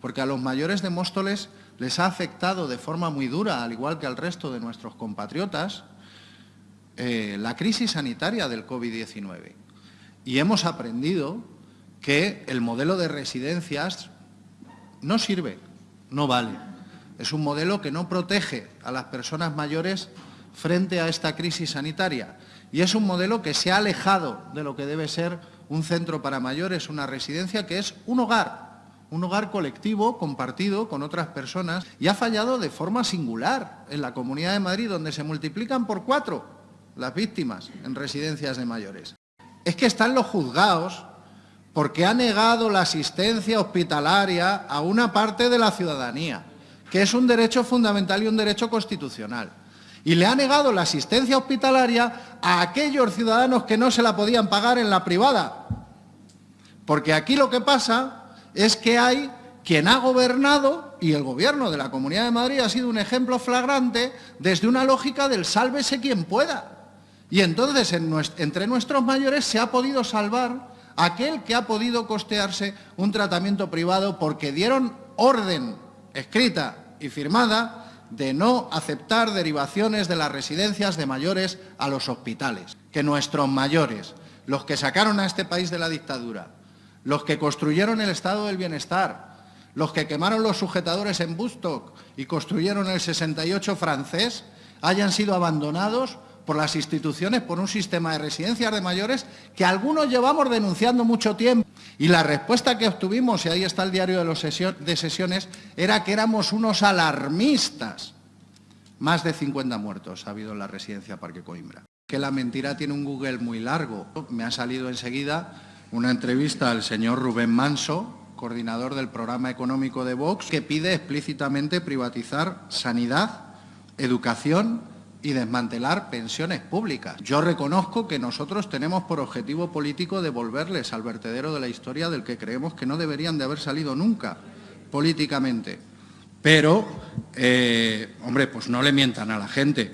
porque a los mayores de Móstoles les ha afectado de forma muy dura, al igual que al resto de nuestros compatriotas, eh, la crisis sanitaria del COVID-19. Y hemos aprendido que el modelo de residencias no sirve, no vale. Es un modelo que no protege a las personas mayores frente a esta crisis sanitaria. Y es un modelo que se ha alejado de lo que debe ser un centro para mayores, una residencia que es un hogar, un hogar colectivo, compartido con otras personas, y ha fallado de forma singular en la Comunidad de Madrid, donde se multiplican por cuatro las víctimas en residencias de mayores. Es que están los juzgados porque ha negado la asistencia hospitalaria a una parte de la ciudadanía, que es un derecho fundamental y un derecho constitucional. Y le ha negado la asistencia hospitalaria a aquellos ciudadanos que no se la podían pagar en la privada. Porque aquí lo que pasa es que hay quien ha gobernado, y el gobierno de la Comunidad de Madrid ha sido un ejemplo flagrante, desde una lógica del sálvese quien pueda. Y entonces entre nuestros mayores se ha podido salvar aquel que ha podido costearse un tratamiento privado porque dieron orden escrita y firmada de no aceptar derivaciones de las residencias de mayores a los hospitales. Que nuestros mayores, los que sacaron a este país de la dictadura, los que construyeron el estado del bienestar, los que quemaron los sujetadores en Bustock y construyeron el 68 francés, hayan sido abandonados por las instituciones, por un sistema de residencias de mayores que algunos llevamos denunciando mucho tiempo. Y la respuesta que obtuvimos, y ahí está el diario de, los de sesiones, era que éramos unos alarmistas. Más de 50 muertos ha habido en la residencia Parque Coimbra. Que la mentira tiene un Google muy largo. Me ha salido enseguida una entrevista al señor Rubén Manso, coordinador del programa económico de Vox, que pide explícitamente privatizar sanidad, educación y desmantelar pensiones públicas. Yo reconozco que nosotros tenemos por objetivo político devolverles al vertedero de la historia del que creemos que no deberían de haber salido nunca políticamente. Pero, eh, hombre, pues no le mientan a la gente.